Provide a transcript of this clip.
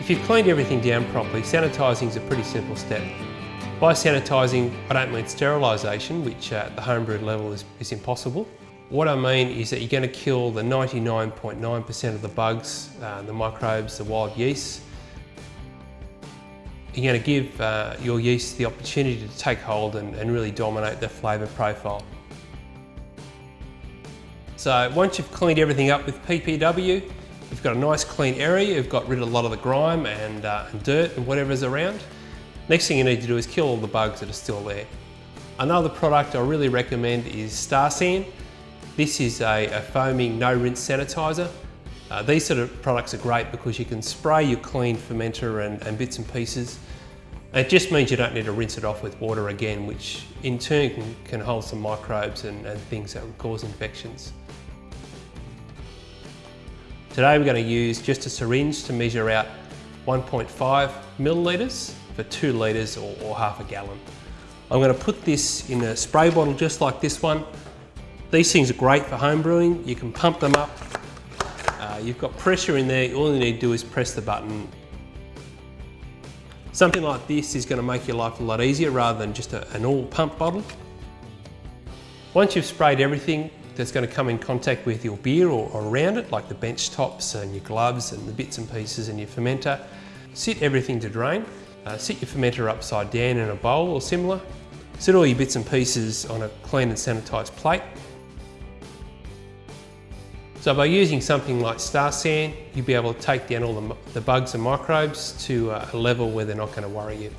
If you've cleaned everything down properly, sanitising is a pretty simple step. By sanitising, I don't mean sterilisation, which at the homebrewed level is, is impossible. What I mean is that you're going to kill the 99.9% .9 of the bugs, uh, the microbes, the wild yeast. You're going to give uh, your yeast the opportunity to take hold and, and really dominate the flavour profile. So once you've cleaned everything up with PBW, you've got a nice clean area, you've got rid of a lot of the grime and, uh, and dirt and around. Next thing you need to do is kill all the bugs that are still there. Another product I really recommend is Star San. This is a, a foaming no rinse sanitizer. Uh, these sort of products are great because you can spray your clean fermenter and, and bits and pieces. It just means you don't need to rinse it off with water again, which in turn can, can hold some microbes and, and things that will cause infections. Today we're going to use just a syringe to measure out 1.5 millilitres for two litres or, or half a gallon. I'm going to put this in a spray bottle just like this one these things are great for home brewing. You can pump them up. Uh, you've got pressure in there. All you need to do is press the button. Something like this is going to make your life a lot easier rather than just a, an all pump bottle. Once you've sprayed everything that's going to come in contact with your beer or, around it, like the bench tops and your gloves and the bits and pieces and your fermenter, sit everything to drain. Uh, sit your fermenter upside down in a bowl or similar. Sit all your bits and pieces on a clean and sanitised plate so by using something like Star San, you'll be able to take down all the, the bugs and microbes to a level where they're not going to worry you.